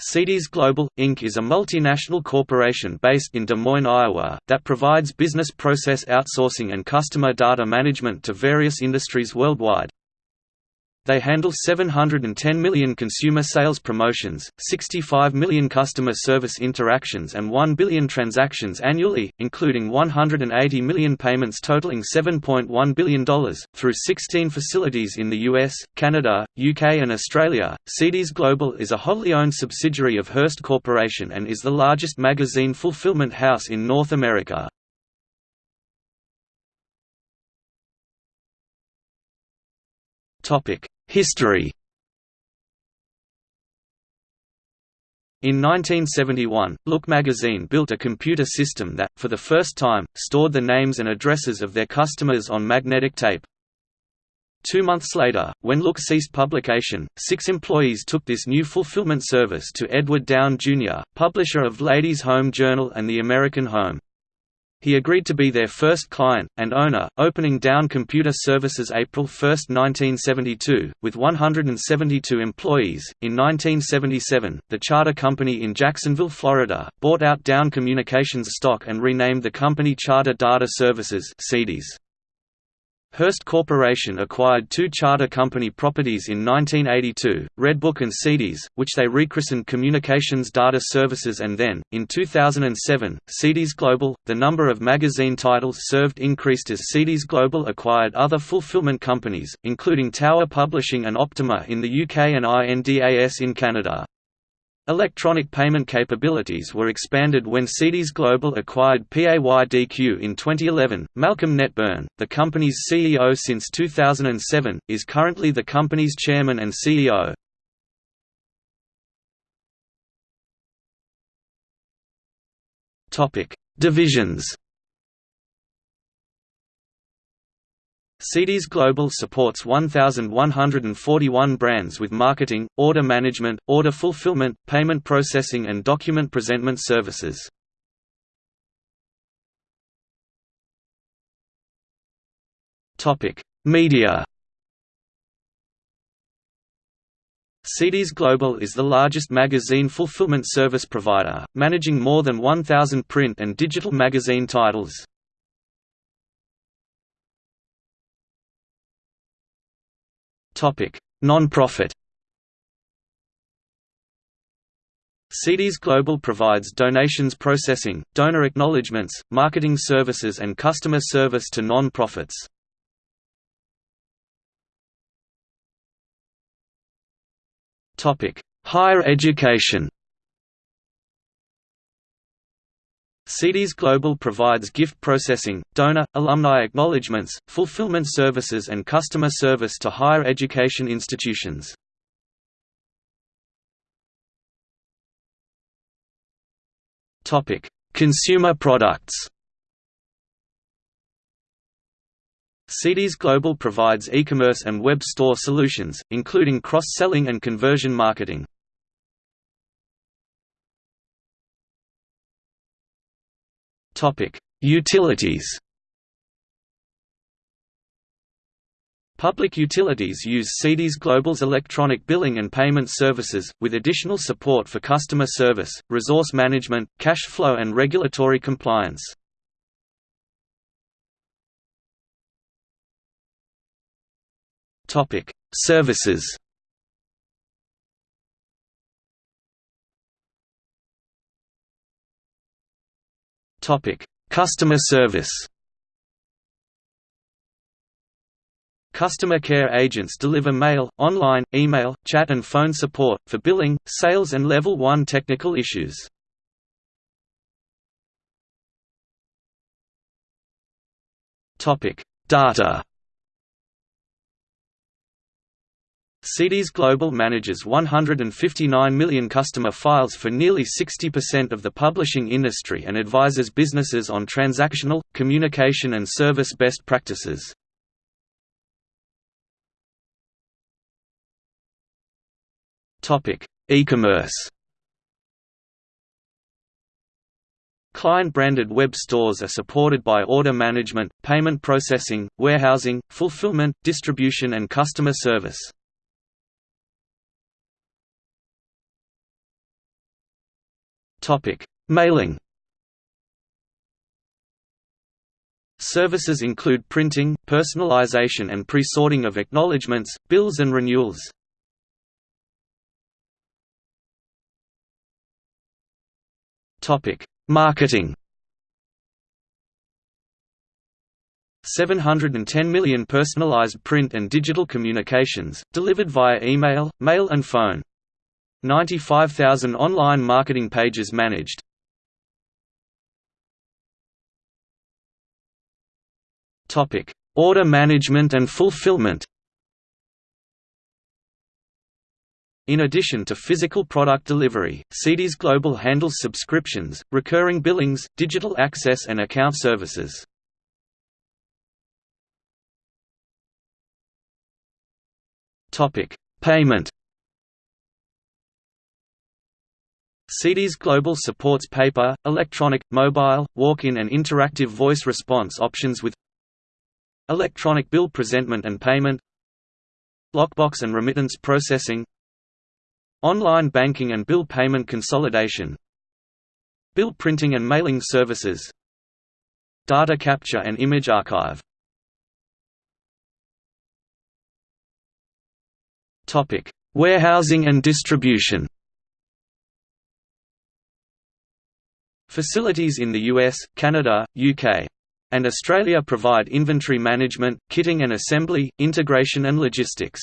CDS Global, Inc. is a multinational corporation based in Des Moines, Iowa, that provides business process outsourcing and customer data management to various industries worldwide. They handle 710 million consumer sales promotions, 65 million customer service interactions and 1 billion transactions annually, including 180 million payments totaling $7.1 billion, through 16 facilities in the US, Canada, UK and Australia. CDS Global is a wholly owned subsidiary of Hearst Corporation and is the largest magazine fulfillment house in North America. Topic History In 1971, Look magazine built a computer system that, for the first time, stored the names and addresses of their customers on magnetic tape. Two months later, when Look ceased publication, six employees took this new fulfillment service to Edward Downe Jr., publisher of Ladies' Home Journal and The American Home. He agreed to be their first client, and owner, opening Downe Computer Services April 1, 1972, with 172 employees. In 1977, the charter company in Jacksonville, Florida, bought out Downe Communications stock and renamed the company Charter Data Services CDS. Hearst Corporation acquired two charter company properties in 1982, Redbook and CDS, which they rechristened Communications Data Services and then, in 2007, CDS Global. The number of magazine titles served increased as CDS Global acquired other fulfillment companies, including Tower Publishing and Optima in the UK and INDAS in Canada. Electronic payment capabilities were expanded when CDS Global acquired PAYDQ in 2011. Malcolm Netburn, the company's CEO since 2007, is currently the company's chairman and CEO. Topic: Divisions. CDS Global supports 1,141 brands with marketing, order management, order fulfillment, payment processing and document presentment services. Media CDS Global is the largest magazine fulfillment service provider, managing more than 1,000 print and digital magazine titles. Non-profit CDS Global provides donations processing, donor acknowledgements, marketing services and customer service to non-profits. Higher education CDS Global provides gift processing, donor, alumni acknowledgements, fulfillment services and customer service to higher education institutions. Consumer products CDS Global provides e-commerce and web store solutions, including cross-selling and conversion marketing. Utilities. Public utilities use CDS Global's electronic billing and payment services, with additional support for customer service, resource management, cash flow and regulatory compliance. Services Customer service. Customer care agents deliver mail, online, email, chat and phone support, for billing, sales and Level 1 technical issues. Data CDS Global manages 159 million customer files for nearly 60% of the publishing industry and advises businesses on transactional, communication and service best practices. E-commerce Client-branded web stores are supported by order management, payment processing, warehousing, fulfillment, distribution and customer service. Mailing Services include printing, personalization and pre-sorting of acknowledgements, bills and renewals. Topic: Marketing 710 million personalized print and digital communications, delivered via email, mail and phone. 95,000 online marketing pages managed. Topic: Order management and fulfillment In addition to physical product delivery, CDS Global handles subscriptions, recurring billings, digital access and account services. Payment CDS Global supports paper, electronic, mobile, walk-in and interactive voice response options with electronic bill presentment and payment lockbox and remittance processing online banking and bill payment consolidation bill printing and mailing services data capture and image archive Topic: Warehousing and distribution. Facilities in the US, Canada, UK, and Australia provide inventory management, kitting and assembly, integration and logistics.